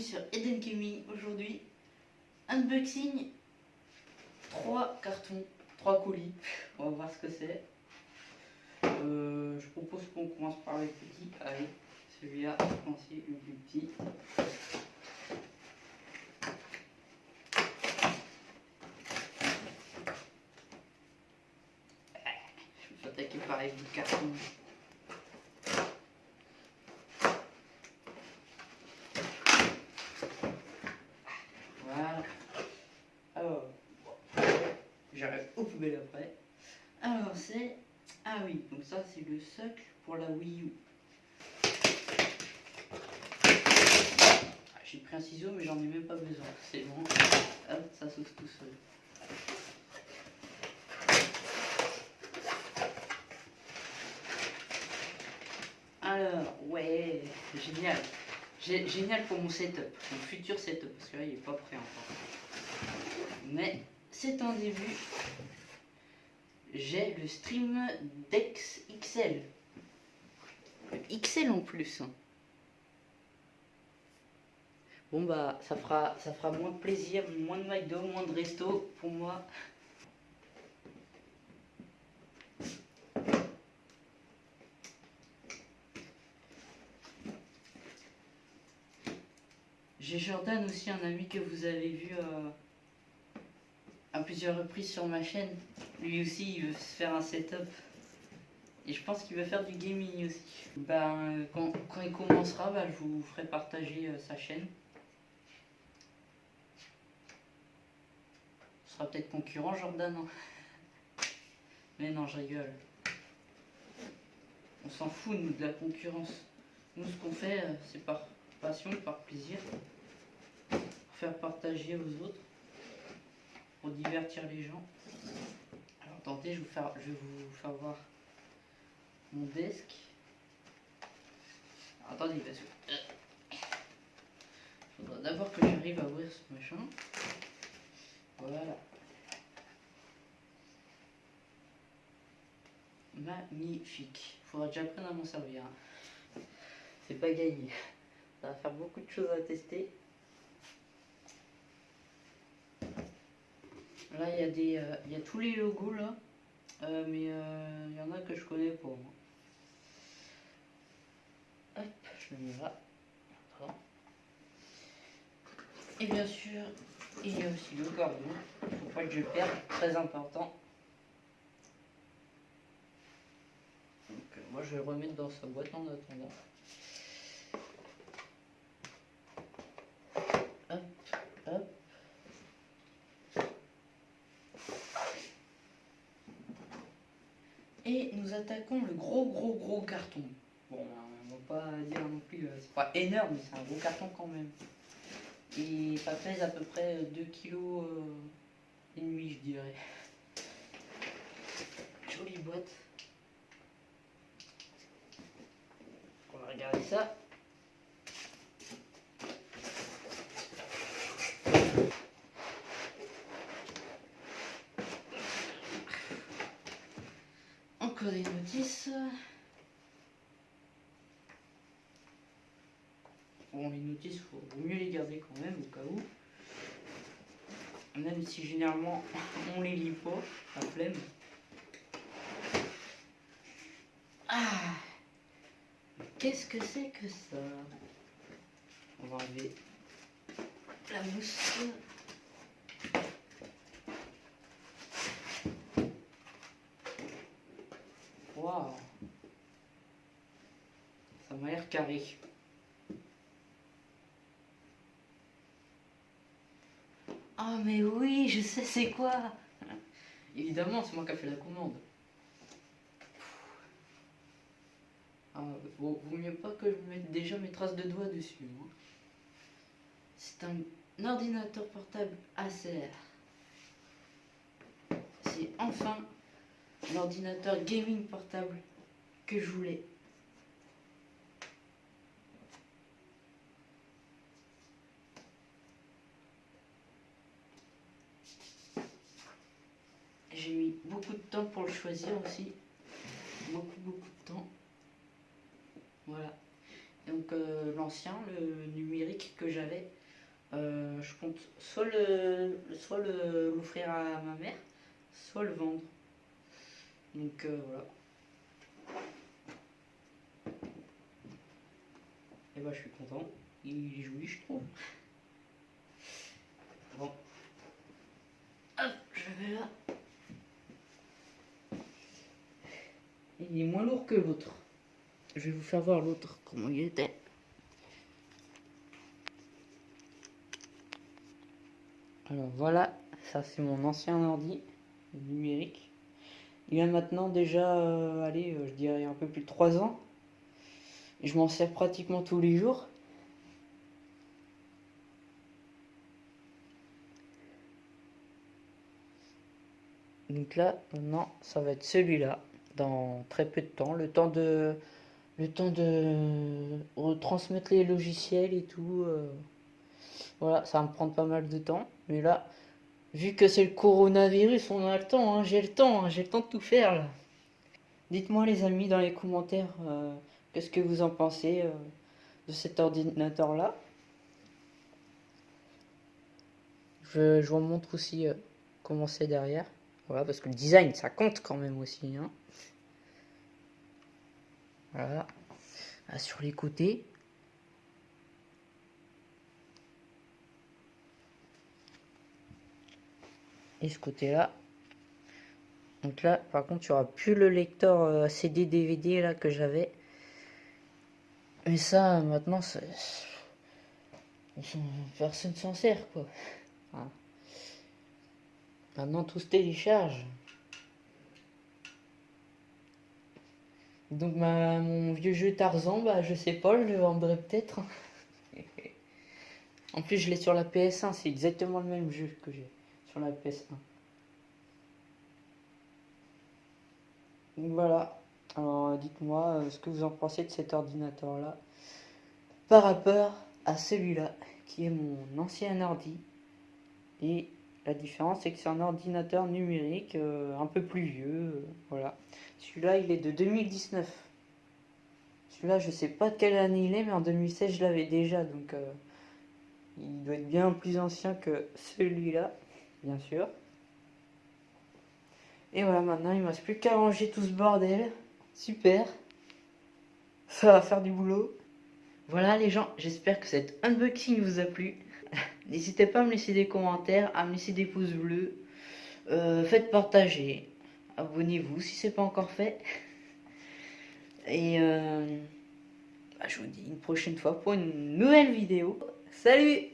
sur Eden Gaming aujourd'hui. Unboxing 3 cartons, 3 colis. On va voir ce que c'est. Euh, je propose qu'on commence par les petits. Allez, celui-là, pense le plus petit. Je vais attaquer par les petits cartons. J'arrive aux poubelles après. Alors c'est... Ah oui, donc ça c'est le socle pour la Wii U. Ah, j'ai pris un ciseau mais j'en ai même pas besoin. C'est bon. Hop, ça s'ouvre tout seul. Alors, ouais, génial. Génial pour mon setup, mon futur setup, parce que là il est pas prêt encore. Mais c'est un début. J'ai le Stream Dex XL. XL en plus. Bon bah ça fera ça fera moins de plaisir, moins de McDo, moins de resto pour moi. J'ai Jordan aussi, un ami que vous avez vu euh, à plusieurs reprises sur ma chaîne. Lui aussi, il veut se faire un setup. Et je pense qu'il va faire du gaming aussi. Ben, quand, il commencera, ben, je vous ferai partager euh, sa chaîne. Ce sera peut-être concurrent, Jordan. Hein. Mais non, je rigole. On s'en fout, nous, de la concurrence. Nous, ce qu'on fait, euh, c'est par passion, par plaisir. Pour faire partager aux autres pour divertir les gens. Alors attendez, je, vais vous faire voir mon desk. attendez, parce que... Il faudra d'abord que j'arrive à ouvrir ce machin. Voilà. Magnifique. Il faudra que j'apprenne à m'en servir. Hein. C'est pas gagné. Ça va faire beaucoup de choses à tester. Là, il y, a euh, y a tous les logos là, euh, mais euh, il y en a que je connais pas. Moi. Hop, je le mets là. Et bien sûr, il y a aussi le cordon. Il faut pas que je perde, très important. Donc, moi, je vais le remettre dans sa boîte en attendant. Et nous attaquons le gros gros gros carton. Bon, on va pas dire non plus, euh, c'est pas énorme, mais c'est un gros carton quand même. Et ça pèse à peu près 2 kg euh, et demi, je dirais. Jolie boîte. On va regarder ça. des notices. Bon, les notices, faut mieux les garder quand même au cas où. Même si généralement on les lit pas, la flemme. Ah Qu'est-ce que c'est que ça? On va enlever la mousse. Ça m'a l'air carré. Ah mais oui, je sais c'est quoi? Évidemment, c'est moi qui ai fait la commande. Ah, vaut, mieux pas que je mette déjà mes traces de doigts dessus. Hein. C'est un ordinateur portable ACR. C'est enfin l'ordinateur gaming portable que je voulais. J'ai mis beaucoup de temps pour le choisir aussi. Beaucoup, beaucoup de temps. Voilà. Donc, euh, l'ancien, le numérique que j'avais. Euh, je compte soit le l'offrir à ma mère, soit le vendre. Donc voilà. Et bah je suis content. Il est joli je trouve. Bon. Hop, je vais là. Il est moins lourd que l'autre. Je vais vous faire voir l'autre, comment il était. Alors voilà, ça c'est mon ancien ordi numérique. Il a maintenant déjà, euh, allez, euh, je dirais un peu plus de 3 ans. Je m'en sers pratiquement tous les jours. Donc là, maintenant, ça va être celui-là dans très peu de temps. Le temps de, le temps de retransmettre les logiciels et tout. Euh, voilà, ça va me prendre pas mal de temps. Mais là, vu que c'est le coronavirus, on a le temps. Hein, j'ai le temps, hein, j'ai le temps de tout faire là. Dites-moi les amis dans les commentaires euh, qu'est-ce que vous en pensez euh, de cet ordinateur là. Je, je vous montre aussi comment c'est derrière. Voilà, parce que le design, ça compte quand même aussi. Hein. Voilà. sur les côtés. Et ce côté-là. Donc là, par contre, tu auras plus le lecteur euh, CD DVD là que j'avais. Mais ça, maintenant, personne s'en sert quoi. Maintenant, tout se télécharge. Donc mon vieux jeu Tarzan, bah je sais pas, je le vendrai peut-être. en plus je l'ai sur la PS1, c'est exactement le même jeu que j'ai sur la PS1. Donc voilà, alors dites-moi euh, ce que vous en pensez de cet ordinateur là par rapport à celui-là qui est mon ancien ordi et la différence, c'est que c'est un ordinateur numérique euh, un peu plus vieux. Euh, voilà. Celui-là, il est de 2019. Celui-là, je sais pas de quelle année il est, mais en 2016, je l'avais déjà. Donc, euh, il doit être bien plus ancien que celui-là, bien sûr. Et voilà, maintenant, il ne me reste plus qu'à ranger tout ce bordel. Super. Ça va faire du boulot. Voilà les gens, j'espère que cet unboxing vous a plu. N'hésitez pas à me laisser des commentaires, à me laisser des pouces bleus. Euh, faites partager. Abonnez-vous si c'est pas encore fait. Et euh, bah, je vous dis une prochaine fois pour une nouvelle vidéo. Salut